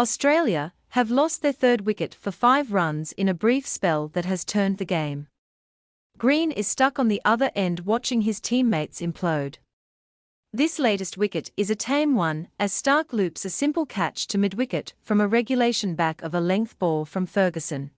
Australia have lost their third wicket for five runs in a brief spell that has turned the game. Green is stuck on the other end watching his teammates implode. This latest wicket is a tame one as Starc loops a simple catch to mid-wicket from a regulation back of a length ball from Ferguson.